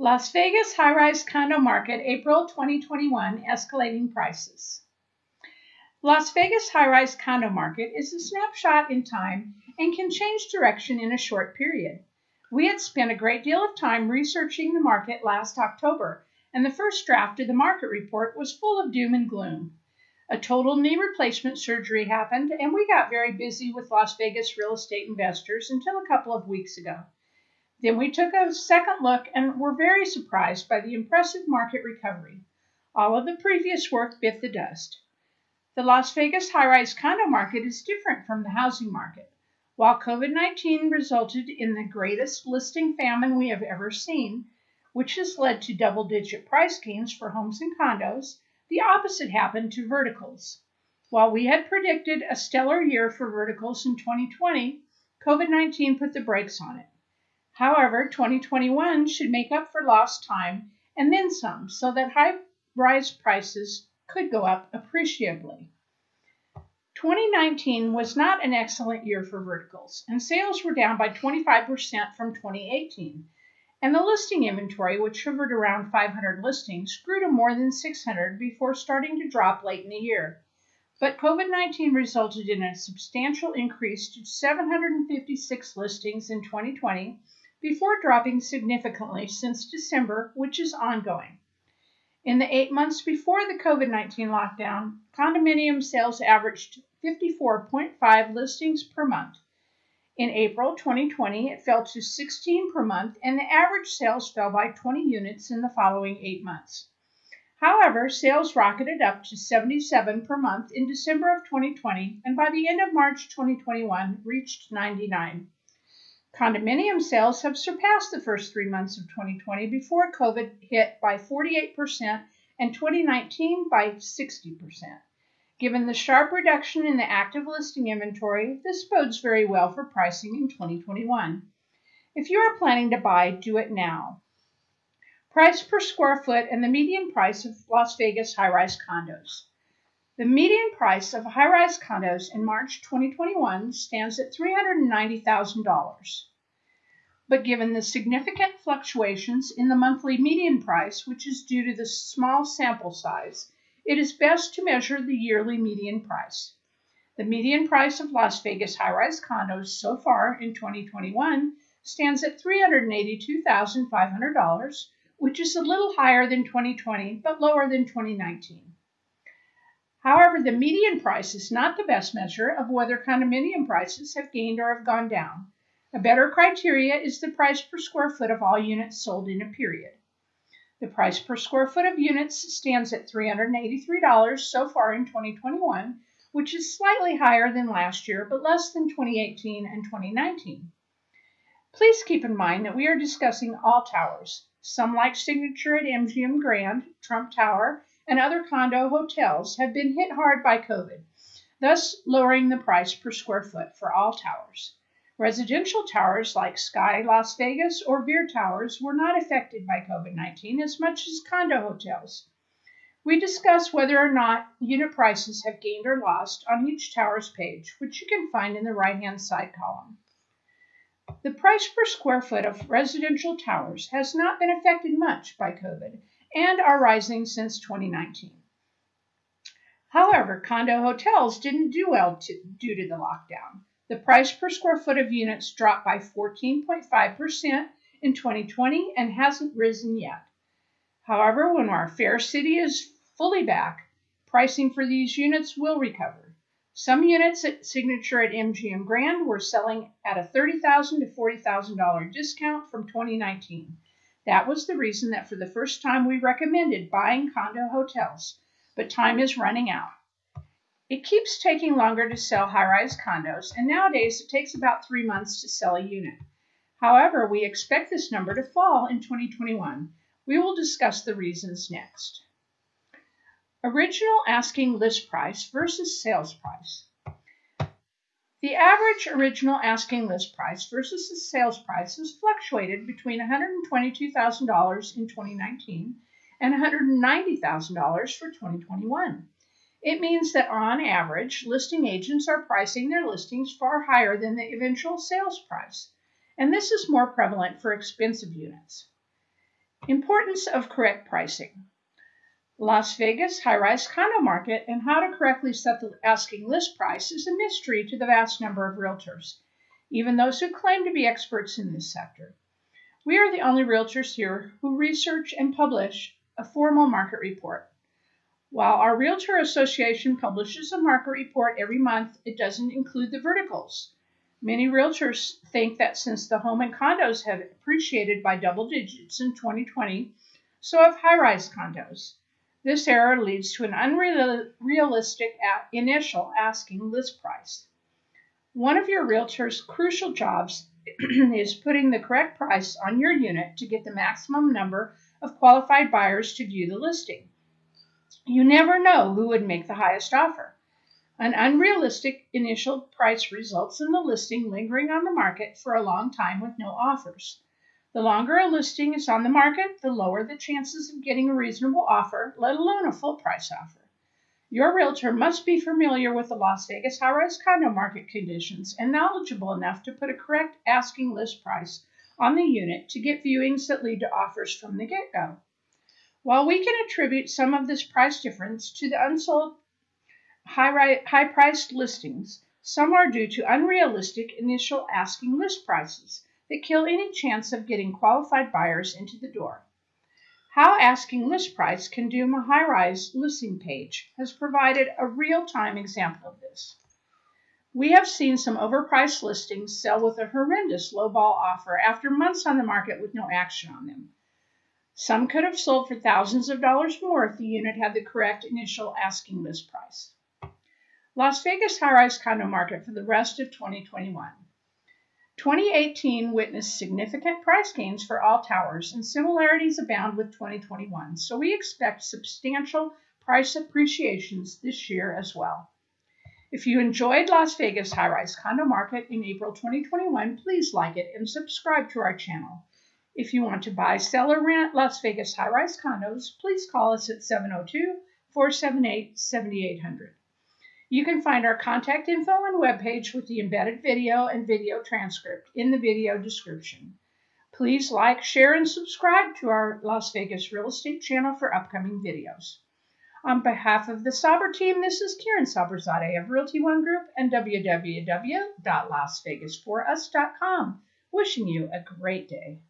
Las Vegas high rise condo market, April 2021, escalating prices. Las Vegas high rise condo market is a snapshot in time and can change direction in a short period. We had spent a great deal of time researching the market last October, and the first draft of the market report was full of doom and gloom. A total knee replacement surgery happened, and we got very busy with Las Vegas real estate investors until a couple of weeks ago. Then we took a second look and were very surprised by the impressive market recovery. All of the previous work bit the dust. The Las Vegas high rise condo market is different from the housing market. While COVID 19 resulted in the greatest listing famine we have ever seen, which has led to double digit price gains for homes and condos, the opposite happened to verticals. While we had predicted a stellar year for verticals in 2020, COVID 19 put the brakes on it. However, 2021 should make up for lost time and then some so that high rise prices could go up appreciably. 2019 was not an excellent year for verticals, and sales were down by 25% from 2018. And the listing inventory, which hovered around 500 listings, grew to more than 600 before starting to drop late in the year. But COVID 19 resulted in a substantial increase to 756 listings in 2020 before dropping significantly since December, which is ongoing. In the eight months before the COVID 19 lockdown, condominium sales averaged 54.5 listings per month. In April 2020, it fell to 16 per month, and the average sales fell by 20 units in the following eight months. However, sales rocketed up to 77 per month in December of 2020, and by the end of March 2021, reached 99. Condominium sales have surpassed the first three months of 2020 before COVID hit by 48% and 2019 by 60%. Given the sharp reduction in the active listing inventory, this bodes very well for pricing in 2021. If you are planning to buy, do it now. Price per square foot and the median price of Las Vegas high rise condos. The median price of high rise condos in March 2021 stands at $390,000. But given the significant fluctuations in the monthly median price, which is due to the small sample size, it is best to measure the yearly median price. The median price of Las Vegas high rise condos so far in 2021 stands at $382,500, which is a little higher than 2020 but lower than 2019. However, the median price is not the best measure of whether condominium prices have gained or have gone down. A better criteria is the price per square foot of all units sold in a period. The price per square foot of units stands at $383 so far in 2021, which is slightly higher than last year but less than 2018 and 2019. Please keep in mind that we are discussing all towers. Some like Signature at MGM Grand, Trump Tower, and other condo hotels have been hit hard by COVID, thus lowering the price per square foot for all towers. Residential towers like Sky Las Vegas or Veer Towers were not affected by COVID 19 as much as condo hotels. We discuss whether or not unit prices have gained or lost on each tower's page, which you can find in the right hand side column. The price per square foot of residential towers has not been affected much by COVID and are rising since 2019. However, condo hotels didn't do well to, due to the lockdown. The price per square foot of units dropped by 14.5% in 2020 and hasn't risen yet. However, when our fair city is fully back, pricing for these units will recover. Some units at Signature at MGM Grand were selling at a 30,000 to $40,000 discount from 2019. That was the reason that for the first time we recommended buying condo hotels, but time is running out. It keeps taking longer to sell high rise condos, and nowadays it takes about three months to sell a unit. However, we expect this number to fall in 2021. We will discuss the reasons next. Original asking list price versus sales price. The average original asking list price versus the sales price has fluctuated between $122,000 in 2019 and $190,000 for 2021. It means that on average, listing agents are pricing their listings far higher than the eventual sales price, and this is more prevalent for expensive units. Importance of correct pricing. Las Vegas high rise condo market and how to correctly set the asking list price is a mystery to the vast number of realtors, even those who claim to be experts in this sector. We are the only realtors here who research and publish a formal market report. While our Realtor Association publishes a market report every month, it doesn't include the verticals. Many realtors think that since the home and condos have appreciated by double digits in 2020, so have high rise condos. This error leads to an unrealistic initial asking list price. One of your realtor's crucial jobs is putting the correct price on your unit to get the maximum number of qualified buyers to view the listing. You never know who would make the highest offer. An unrealistic initial price results in the listing lingering on the market for a long time with no offers. The longer a listing is on the market, the lower the chances of getting a reasonable offer, let alone a full price offer. Your realtor must be familiar with the Las Vegas high rise condo market conditions and knowledgeable enough to put a correct asking list price on the unit to get viewings that lead to offers from the get go. While we can attribute some of this price difference to the unsold high, priced listings, some are due to unrealistic initial asking list prices that kill any chance of getting qualified buyers into the door. How Asking List Price Can Doom a High Rise Listing Page has provided a real time example of this. We have seen some overpriced listings sell with a horrendous lowball offer after months on the market with no action on them. Some could have sold for thousands of dollars more if the unit had the correct initial asking list price. Las Vegas high rise condo market for the rest of 2021. 2018 witnessed significant price gains for all towers, and similarities abound with 2021, so we expect substantial price appreciations this year as well. If you enjoyed Las Vegas high rise condo market in April 2021, please like it and subscribe to our channel. If you want to buy, sell, or rent Las Vegas high rise condos, please call us at 702 478 7800. You can find our contact info and webpage with the embedded video and video transcript in the video description. Please like, share, and subscribe to our Las Vegas real estate channel for upcoming videos. On behalf of the Saber team, this is Karen Saberzadeh of Realty One Group and www.lasvegasforus.com, wishing you a great day.